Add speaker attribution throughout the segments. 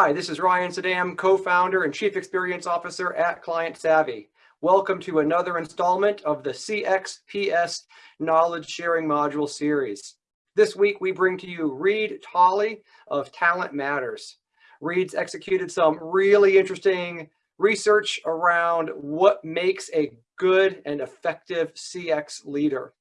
Speaker 1: Hi, this is Ryan Sadam, co-founder and chief experience officer at Client Savvy. Welcome to another installment of the CXPS Knowledge Sharing Module series. This week, we bring to you Reed Tolley of Talent Matters. Reed's executed some really interesting research around what makes a good and effective CX leader.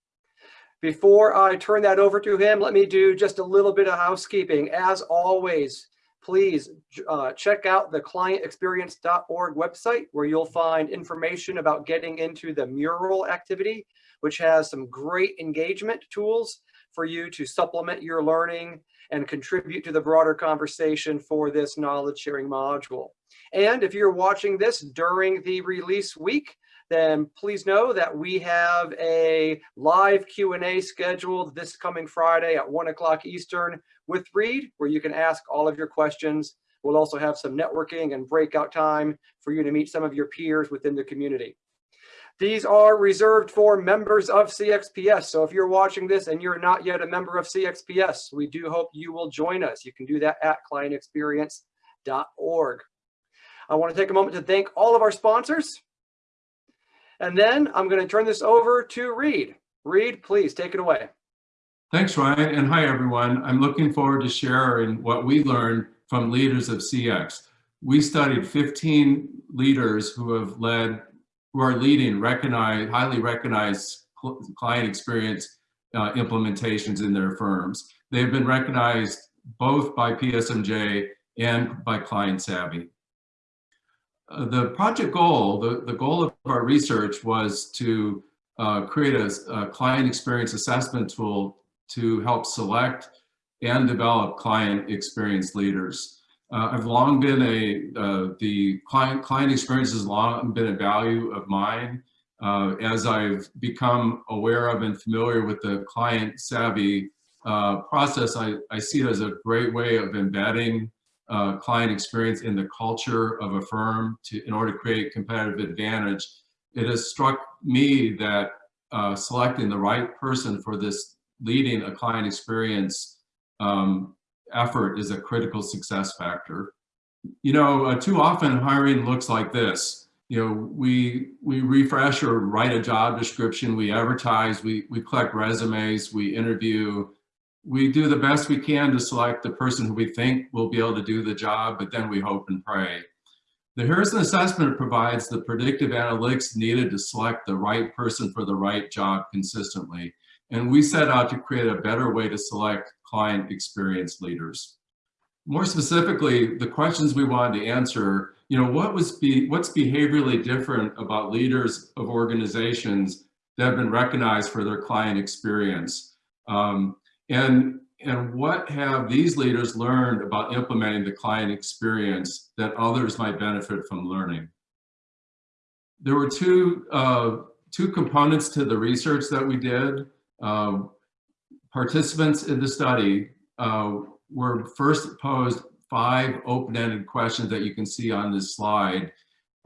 Speaker 1: Before I turn that over to him, let me do just a little bit of housekeeping. As always, please uh, check out the clientexperience.org website where you'll find information about getting into the mural activity, which has some great engagement tools for you to supplement your learning and contribute to the broader conversation for this knowledge sharing module. And if you're watching this during the release week, then please know that we have a live Q&A scheduled this coming Friday at one o'clock Eastern with Reed, where you can ask all of your questions. We'll also have some networking and breakout time for you to meet some of your peers within the community. These are reserved for members of CXPS. So if you're watching this and you're not yet a member of CXPS, we do hope you will join us. You can do that at clientexperience.org. I want to take a moment to thank all of our sponsors. And then I'm going to turn this over to Reed. Reed, please take it away.
Speaker 2: Thanks, Ryan, and hi, everyone. I'm looking forward to sharing what we learned from leaders of CX. We studied 15 leaders who have led, who are leading recognized, highly recognized client experience uh, implementations in their firms. They've been recognized both by PSMJ and by Client Savvy. Uh, the project goal, the, the goal of our research was to uh, create a, a client experience assessment tool to help select and develop client experience leaders. Uh, I've long been a, uh, the client, client experience has long been a value of mine. Uh, as I've become aware of and familiar with the client savvy uh, process, I, I see it as a great way of embedding uh, client experience in the culture of a firm to, in order to create competitive advantage. It has struck me that uh, selecting the right person for this leading a client experience um, effort is a critical success factor. You know, uh, too often hiring looks like this. You know, we we refresh or write a job description, we advertise, we, we collect resumes, we interview, we do the best we can to select the person who we think will be able to do the job, but then we hope and pray. The Harrison Assessment provides the predictive analytics needed to select the right person for the right job consistently. And we set out to create a better way to select client experience leaders. More specifically, the questions we wanted to answer, you know, what was be, what's behaviorally different about leaders of organizations that have been recognized for their client experience? Um, and, and what have these leaders learned about implementing the client experience that others might benefit from learning? There were two, uh, two components to the research that we did. Um, participants in the study uh, were first posed five open-ended questions that you can see on this slide.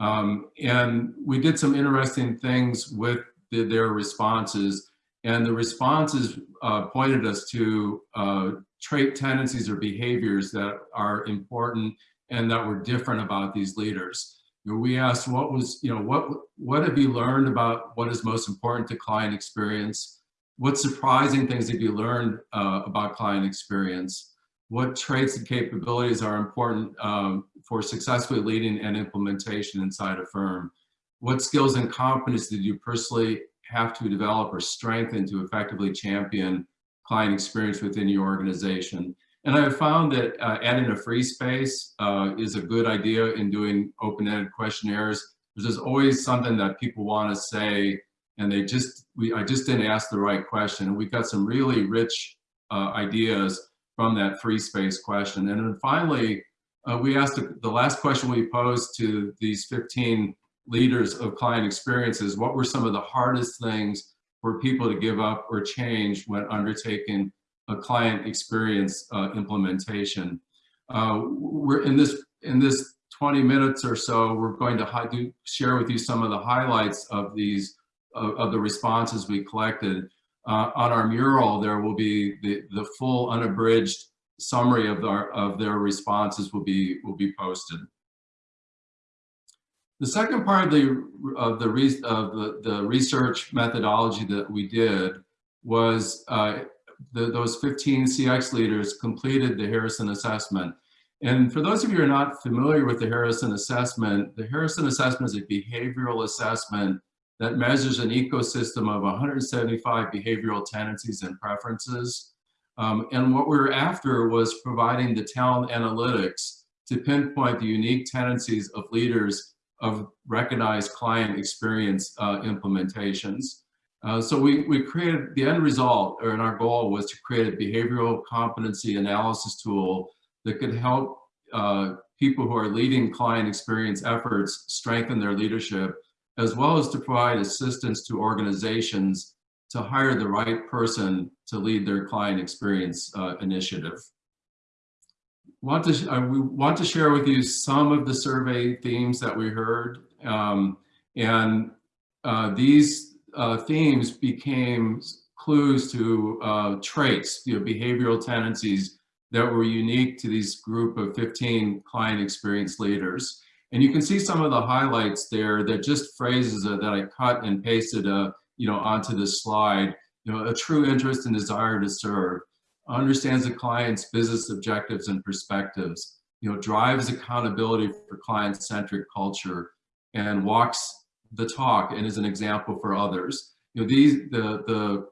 Speaker 2: Um, and we did some interesting things with the, their responses. And the responses uh, pointed us to uh, trait tendencies or behaviors that are important and that were different about these leaders. We asked what was, you know, what, what have you learned about what is most important to client experience? What surprising things have you learned uh, about client experience? What traits and capabilities are important um, for successfully leading an implementation inside a firm? What skills and competence did you personally have to develop or strengthen to effectively champion client experience within your organization? And I have found that uh, adding a free space uh, is a good idea in doing open-ended questionnaires. There's always something that people want to say and they just, we, I just didn't ask the right question. And we got some really rich uh, ideas from that free space question. And then finally, uh, we asked the, last question we posed to these 15 leaders of client experiences, what were some of the hardest things for people to give up or change when undertaking a client experience uh, implementation? Uh, we're in this, in this 20 minutes or so, we're going to do, share with you some of the highlights of these of, of the responses we collected. Uh, on our mural, there will be the, the full unabridged summary of their, of their responses will be, will be posted. The second part of the, of the, re, of the, the research methodology that we did was uh, the, those 15 CX leaders completed the Harrison assessment. And for those of you who are not familiar with the Harrison assessment, the Harrison assessment is a behavioral assessment that measures an ecosystem of 175 behavioral tendencies and preferences. Um, and what we were after was providing the talent analytics to pinpoint the unique tendencies of leaders of recognized client experience uh, implementations. Uh, so we, we created, the end result, or our goal was to create a behavioral competency analysis tool that could help uh, people who are leading client experience efforts strengthen their leadership, as well as to provide assistance to organizations to hire the right person to lead their client experience uh, initiative. Want to, uh, we want to share with you some of the survey themes that we heard. Um, and uh, these uh, themes became clues to uh, traits, you know, behavioral tendencies that were unique to these group of 15 client experience leaders. And you can see some of the highlights there that just phrases that I cut and pasted uh, you know, onto this slide. You know, a true interest and desire to serve, understands the client's business objectives and perspectives, you know, drives accountability for client-centric culture, and walks the talk and is an example for others. You know, these the the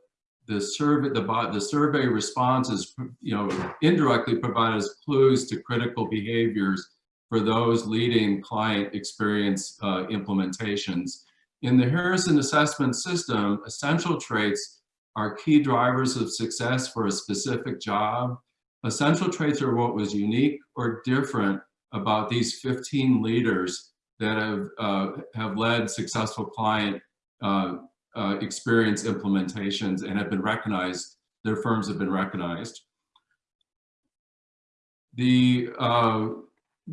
Speaker 2: the survey the the survey responses you know indirectly provide us clues to critical behaviors for those leading client experience uh, implementations. In the Harrison assessment system, essential traits are key drivers of success for a specific job. Essential traits are what was unique or different about these 15 leaders that have, uh, have led successful client uh, uh, experience implementations and have been recognized, their firms have been recognized. The, uh,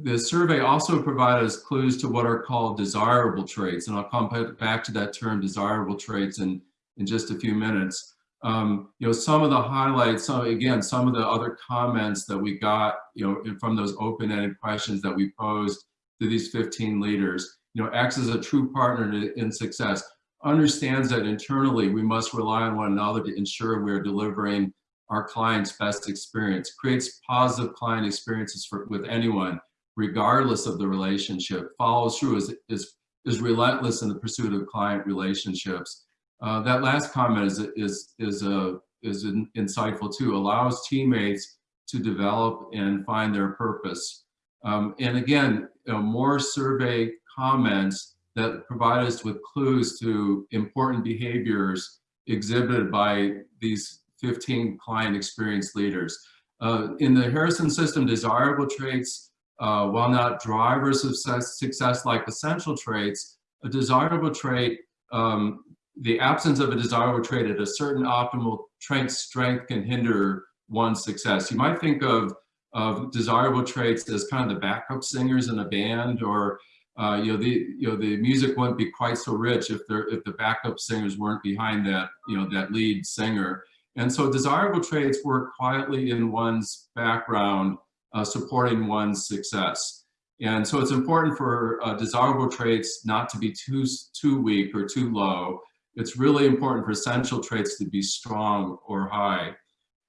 Speaker 2: the survey also provided us clues to what are called desirable traits, and I'll come back to that term desirable traits in, in just a few minutes. Um, you know, some of the highlights, some, again, some of the other comments that we got, you know, from those open-ended questions that we posed to these 15 leaders, you know, acts as a true partner in success understands that internally we must rely on one another to ensure we're delivering our client's best experience, creates positive client experiences for, with anyone, regardless of the relationship, follows through, is, is, is relentless in the pursuit of client relationships. Uh, that last comment is, is, is, uh, is in, insightful too, allows teammates to develop and find their purpose. Um, and again, you know, more survey comments that provide us with clues to important behaviors exhibited by these 15 client experience leaders. Uh, in the Harrison system, desirable traits, uh, while not drivers of success, like essential traits, a desirable trait, um, the absence of a desirable trait at a certain optimal trait strength can hinder one's success. You might think of, of desirable traits as kind of the backup singers in a band or uh, you know, the you know the music wouldn't be quite so rich if there if the backup singers weren't behind that you know that lead singer. And so desirable traits work quietly in one's background, uh, supporting one's success. And so it's important for uh, desirable traits not to be too too weak or too low. It's really important for essential traits to be strong or high.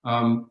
Speaker 2: Um,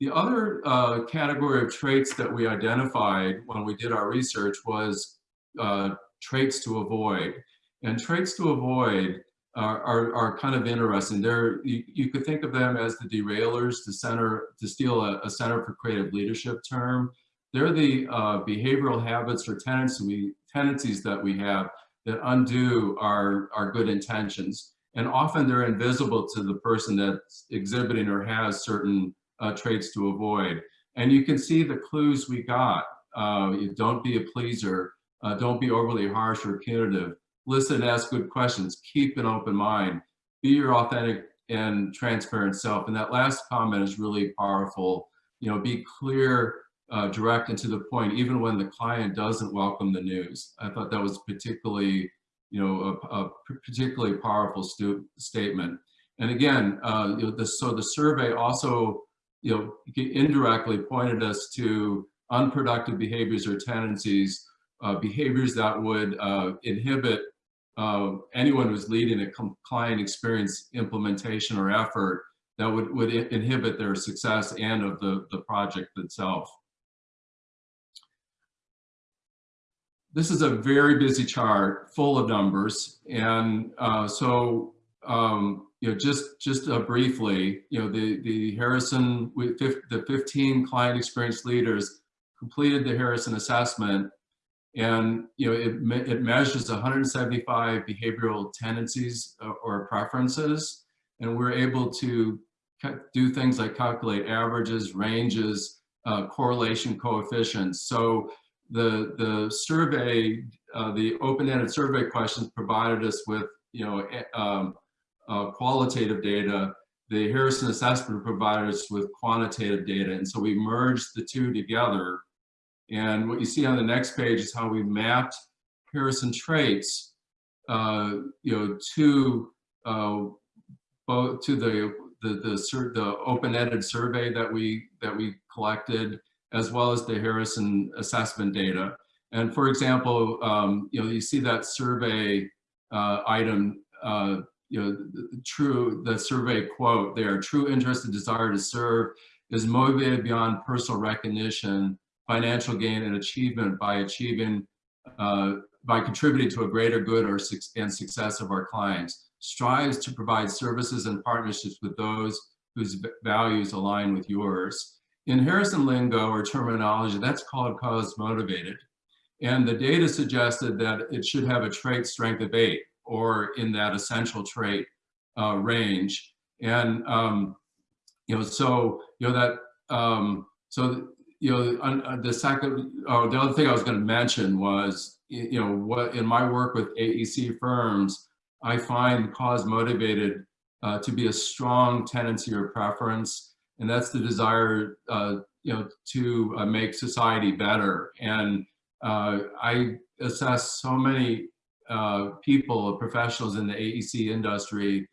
Speaker 2: the other uh, category of traits that we identified when we did our research was uh, traits to avoid. And traits to avoid are, are, kind of interesting. They're, you, you, could think of them as the derailers, to center, to steal a, a Center for Creative Leadership term. They're the uh, behavioral habits or tendencies that we have that undo our, our good intentions. And often they're invisible to the person that's exhibiting or has certain uh, traits to avoid. And you can see the clues we got. Uh, don't be a pleaser, uh, don't be overly harsh or punitive. Listen, and ask good questions. Keep an open mind. Be your authentic and transparent self. And that last comment is really powerful. You know, be clear, uh, direct, and to the point, even when the client doesn't welcome the news. I thought that was particularly, you know, a, a particularly powerful statement. And again, uh, you know, the, so the survey also you know, indirectly pointed us to unproductive behaviors or tendencies, uh, behaviors that would uh, inhibit uh, anyone who's leading a client experience implementation or effort that would, would inhibit their success and of the, the project itself. This is a very busy chart full of numbers. And uh, so, um, you know, just, just uh, briefly, you know, the, the Harrison, the 15 client experience leaders completed the Harrison assessment and you know it, it measures 175 behavioral tendencies uh, or preferences. And we're able to do things like calculate averages ranges uh, correlation coefficients. So the the survey uh, the open-ended survey questions provided us with you know um, uh, qualitative data. The Harrison assessment provided us with quantitative data. And so we merged the two together and what you see on the next page is how we mapped Harrison traits, uh, you know, to uh, both to the the the, the open-ended survey that we that we collected, as well as the Harrison assessment data. And for example, um, you know, you see that survey uh, item, uh, you know, the, true the survey quote there: "True interest and desire to serve is motivated beyond personal recognition." Financial gain and achievement by achieving, uh, by contributing to a greater good or and success of our clients, strives to provide services and partnerships with those whose values align with yours. In Harrison lingo or terminology, that's called cause motivated. And the data suggested that it should have a trait strength of eight or in that essential trait uh, range. And, um, you know, so, you know, that, um, so you know, uh, the second, oh, the other thing I was going to mention was, you know, what in my work with AEC firms, I find cause motivated uh, to be a strong tendency or preference, and that's the desire, uh, you know, to uh, make society better. And uh, I assess so many uh, people, professionals in the AEC industry,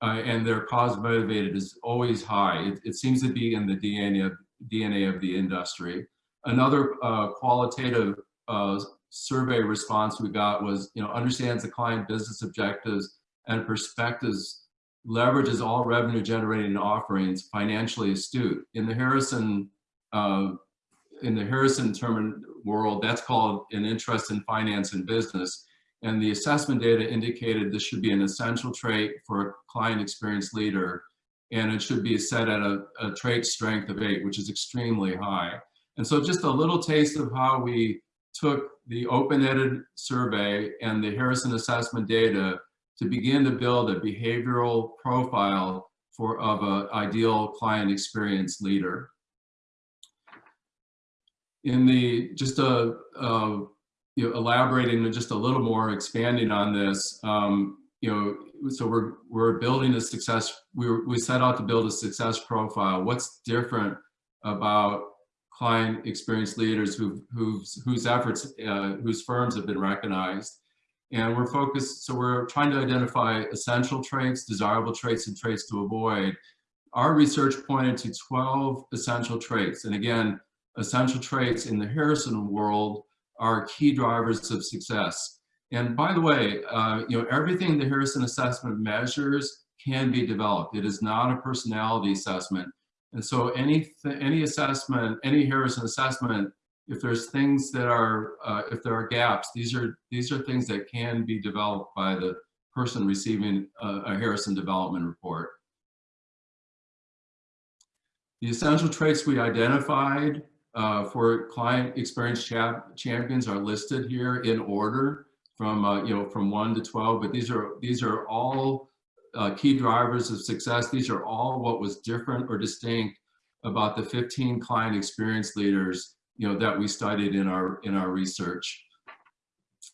Speaker 2: and their cause motivated is always high. It, it seems to be in the DNA of DNA of the industry. Another uh, qualitative uh, survey response we got was, you know, understands the client business objectives and perspectives, leverages all revenue generating offerings, financially astute. In the Harrison, uh, in the Harrison term world, that's called an interest in finance and business. And the assessment data indicated this should be an essential trait for a client experience leader and it should be set at a, a trait strength of eight, which is extremely high. And so just a little taste of how we took the open-ended survey and the Harrison assessment data to begin to build a behavioral profile for of an ideal client experience leader. In the, just a, uh, you know, elaborating just a little more, expanding on this, um, you know, so we're we're building a success. We we set out to build a success profile. What's different about client experience leaders who whose whose efforts uh, whose firms have been recognized, and we're focused. So we're trying to identify essential traits, desirable traits, and traits to avoid. Our research pointed to 12 essential traits, and again, essential traits in the Harrison world are key drivers of success. And by the way, uh, you know, everything the Harrison assessment measures can be developed. It is not a personality assessment. And so any, any assessment, any Harrison assessment, if there's things that are, uh, if there are gaps, these are, these are things that can be developed by the person receiving a, a Harrison development report. The essential traits we identified uh, for client experience champions are listed here in order from uh, you know from one to 12 but these are these are all uh, key drivers of success. These are all what was different or distinct about the 15 client experience leaders you know that we studied in our in our research.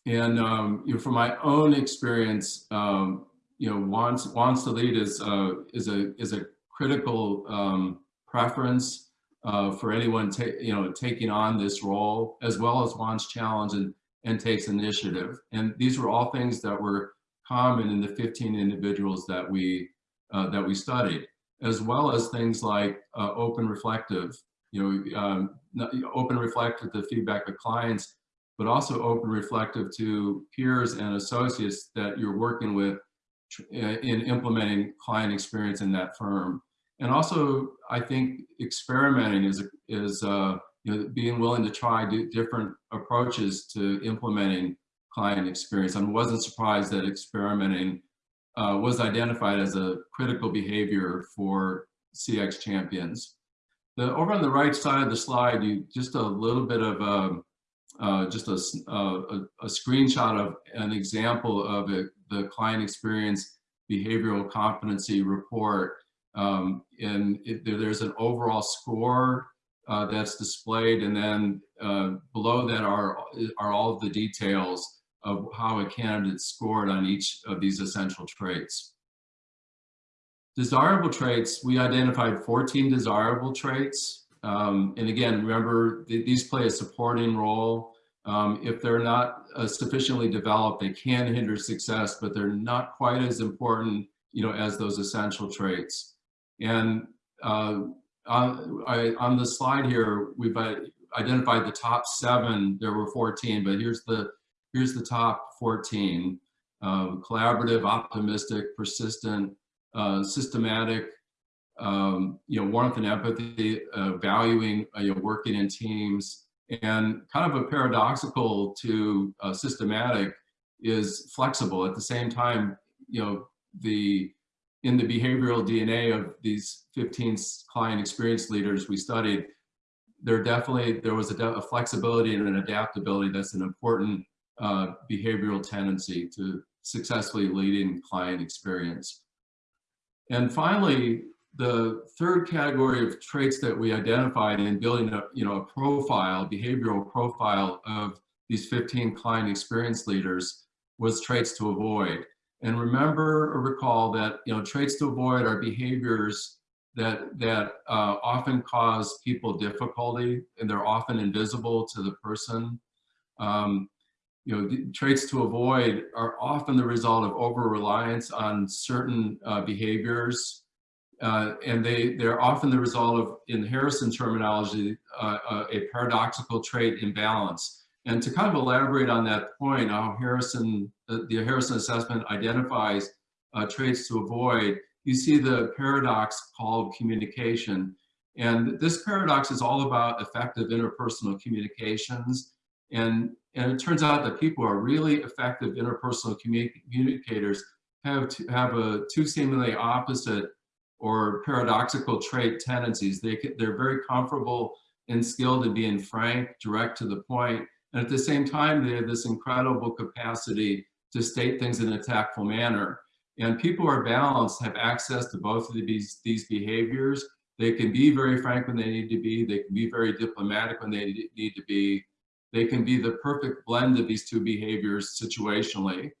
Speaker 2: And um, you know from my own experience um, you know wants wants to lead is uh, is a is a critical um, preference uh, for anyone you know taking on this role as well as wants challenge and and takes initiative. And these were all things that were common in the 15 individuals that we uh, that we studied. as well as things like uh, open reflective, you know, um, open reflective to feedback of clients, but also open reflective to peers and associates that you're working with uh, in implementing client experience in that firm. And also, I think experimenting is, is uh, know, being willing to try different approaches to implementing client experience. I wasn't surprised that experimenting uh, was identified as a critical behavior for CX champions. The, over on the right side of the slide, you just a little bit of um, uh, just a, uh, a, a screenshot of an example of it, the client experience behavioral competency report. Um, and it, there- there's an overall score uh, that's displayed, and then uh, below that are are all of the details of how a candidate scored on each of these essential traits. Desirable traits, we identified 14 desirable traits. Um, and again, remember, th- these play a supporting role. Um, if they're not uh, sufficiently developed, they can hinder success, but they're not quite as important, you know, as those essential traits. And uh, on, I, on the slide here, we've uh, identified the top seven. There were 14, but here's the here's the top 14. Uh, collaborative, optimistic, persistent, uh, systematic, um, you know, warmth and empathy, uh, valuing, uh, you know, working in teams, and kind of a paradoxical to uh, systematic is flexible. At the same time, you know, the in the behavioral DNA of these 15 client experience leaders we studied, there definitely there was a, a flexibility and an adaptability that's an important uh, behavioral tendency to successfully leading client experience. And finally, the third category of traits that we identified in building a, you know, a profile, behavioral profile of these 15 client experience leaders was traits to avoid. And remember or recall that, you know, traits to avoid are behaviors that, that uh, often cause people difficulty and they're often invisible to the person. Um, you know, traits to avoid are often the result of over-reliance on certain uh, behaviors. Uh, and they, they're often the result of, in Harrison terminology, uh, uh, a paradoxical trait imbalance. And to kind of elaborate on that point, how Harrison, the, the Harrison assessment identifies uh, traits to avoid, you see the paradox called communication. And this paradox is all about effective interpersonal communications. And, and it turns out that people who are really effective interpersonal commu- communicators have, to, have a two seemingly opposite or paradoxical trait tendencies. They, they're very comfortable and skilled in being frank, direct to the point, and at the same time, they have this incredible capacity to state things in a tactful manner. And people who are balanced have access to both of these, these behaviors. They can be very frank when they need to be. They can be very diplomatic when they need to be. They can be the perfect blend of these two behaviors situationally.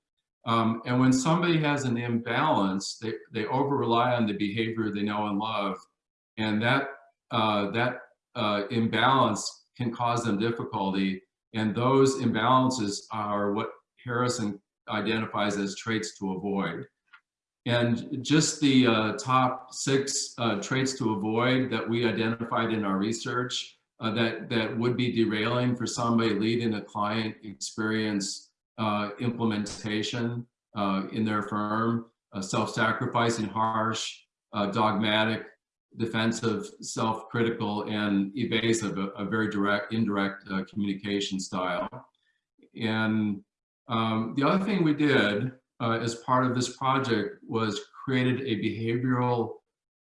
Speaker 2: Um, and when somebody has an imbalance, they, they over rely on the behavior they know and love. And that, uh, that uh, imbalance can cause them difficulty. And those imbalances are what Harrison identifies as traits to avoid. And just the uh, top six uh, traits to avoid that we identified in our research uh, that, that would be derailing for somebody leading a client experience uh, implementation uh, in their firm, uh, self-sacrificing, harsh, dogmatic, defensive, self-critical, and evasive, a, a very direct, indirect uh, communication style. And um, the other thing we did uh, as part of this project was created a behavioral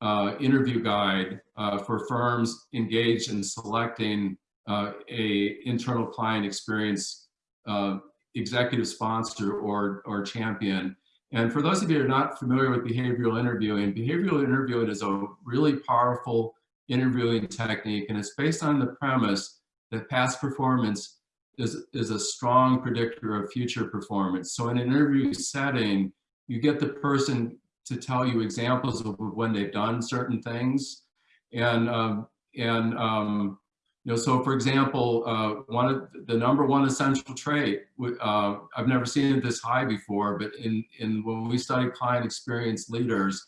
Speaker 2: uh, interview guide uh, for firms engaged in selecting uh, a internal client experience uh, executive sponsor or, or champion. And for those of you who are not familiar with behavioral interviewing, behavioral interviewing is a really powerful interviewing technique, and it's based on the premise that past performance is, is a strong predictor of future performance. So in an interview setting, you get the person to tell you examples of when they've done certain things. And, um, and um, you know, so for example, uh, one of the number one essential trait, uh, I've never seen it this high before, but in, in when we study client experience leaders,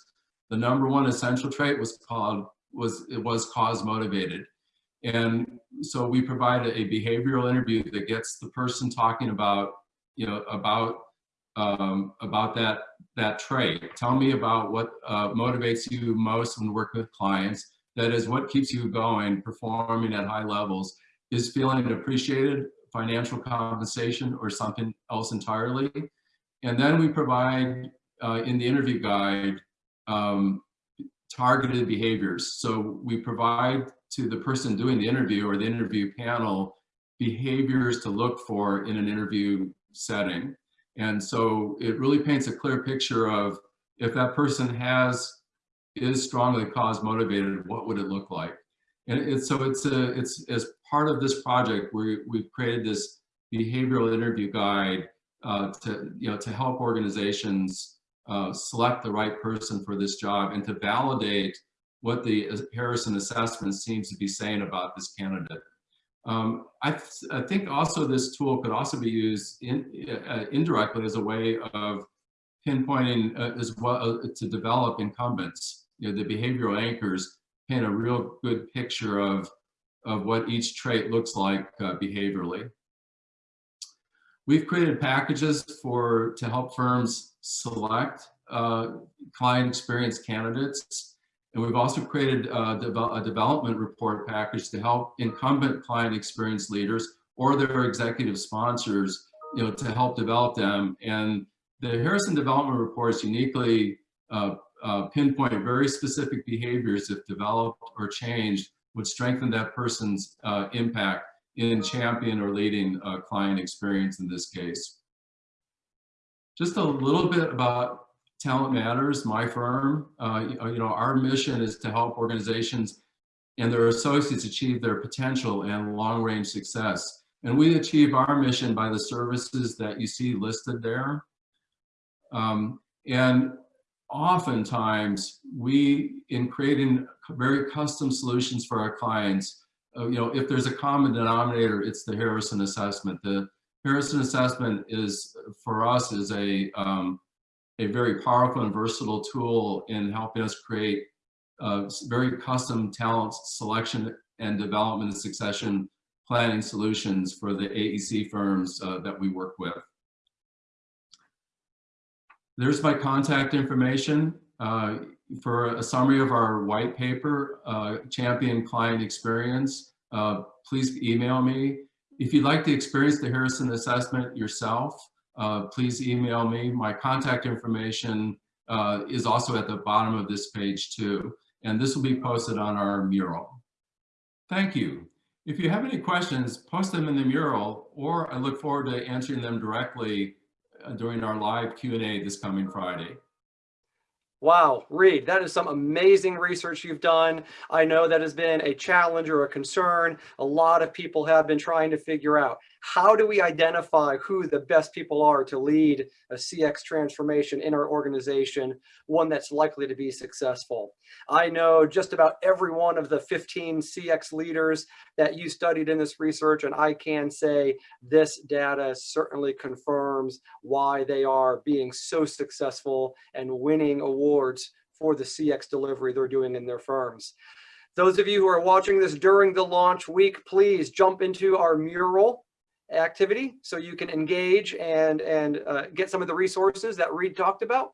Speaker 2: the number one essential trait was called, was, it was cause motivated. And so we provide a behavioral interview that gets the person talking about, you know, about, um, about that, that trait. Tell me about what uh, motivates you most when working with clients. That is what keeps you going, performing at high levels. Is feeling appreciated, financial compensation, or something else entirely? And then we provide uh, in the interview guide um, targeted behaviors. So we provide to the person doing the interview or the interview panel behaviors to look for in an interview setting. And so it really paints a clear picture of if that person has, is strongly cause motivated, what would it look like? And it's, so it's a, it's as part of this project, we, we've created this behavioral interview guide uh, to, you know, to help organizations uh, select the right person for this job and to validate what the Harrison assessment seems to be saying about this candidate. Um, I, th I, think also this tool could also be used in, uh, indirectly as a way of pinpointing uh, as well uh, to develop incumbents. You know, the behavioral anchors paint a real good picture of, of what each trait looks like uh, behaviorally. We've created packages for to help firms select uh, client experience candidates. And we've also created a, a, development report package to help incumbent client experience leaders or their executive sponsors, you know, to help develop them. And the Harrison Development Reports uniquely uh, uh, pinpoint very specific behaviors if developed or changed would strengthen that person's uh, impact in champion or leading client experience in this case. Just a little bit about Talent Matters, my firm. Uh, you know, our mission is to help organizations and their associates achieve their potential and long-range success. And we achieve our mission by the services that you see listed there. Um, and oftentimes, we, in creating very custom solutions for our clients, uh, you know, if there's a common denominator, it's the Harrison assessment. The Harrison assessment is, for us, is a, um, a very powerful and versatile tool in helping us create uh, very custom talent selection and development and succession planning solutions for the AEC firms uh, that we work with. There's my contact information. Uh, for a summary of our white paper, uh, Champion Client Experience, uh, please email me. If you'd like to experience the Harrison Assessment yourself, uh, please email me. My contact information uh, is also at the bottom of this page too, and this will be posted on our mural. Thank you. If you have any questions, post them in the mural, or I look forward to answering them directly Uh, during our live Q&A this coming Friday.
Speaker 1: Wow, Reed, that is some amazing research you've done. I know that has been a challenge or a concern. A lot of people have been trying to figure out how do we identify who the best people are to lead a CX transformation in our organization, one that's likely to be successful. I know just about every one of the 15 CX leaders that you studied in this research, and I can say this data certainly confirms why they are being so successful and winning awards for the CX delivery they're doing in their firms. Those of you who are watching this during the launch week, please jump into our mural activity so you can engage and, and uh, get some of the resources that Reed talked about.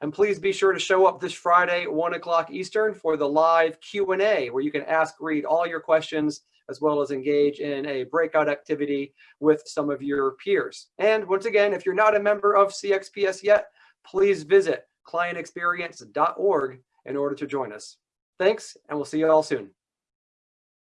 Speaker 1: And please be sure to show up this Friday, one o'clock Eastern for the live Q&A where you can ask Reed all your questions as well as engage in a breakout activity with some of your peers. And once again, if you're not a member of CXPS yet, please visit clientexperience.org in order to join us. Thanks, and we'll see you all soon.